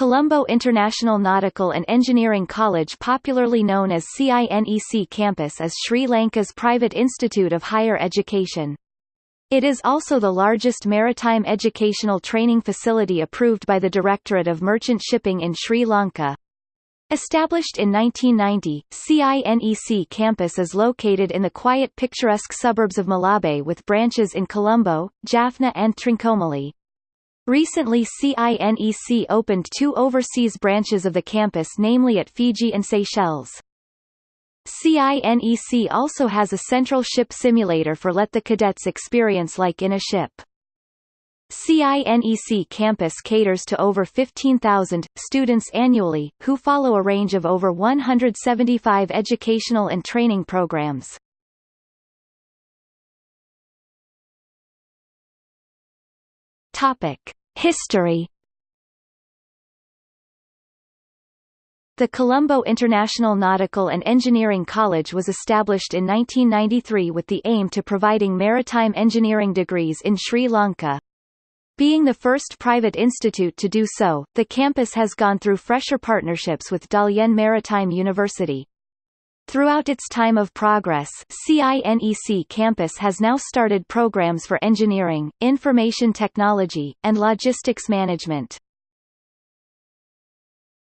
Colombo International Nautical and Engineering College popularly known as CINEC campus is Sri Lanka's private institute of higher education. It is also the largest maritime educational training facility approved by the Directorate of Merchant Shipping in Sri Lanka. Established in 1990, CINEC campus is located in the quiet picturesque suburbs of Malabe with branches in Colombo, Jaffna and Trincomalee. Recently CINEC opened two overseas branches of the campus namely at Fiji and Seychelles. CINEC also has a central ship simulator for let the cadets experience like in a ship. CINEC campus caters to over 15,000 students annually, who follow a range of over 175 educational and training programs. History The Colombo International Nautical and Engineering College was established in 1993 with the aim to providing maritime engineering degrees in Sri Lanka. Being the first private institute to do so, the campus has gone through fresher partnerships with Dalian Maritime University. Throughout its time of progress CINEC campus has now started programs for engineering, information technology, and logistics management.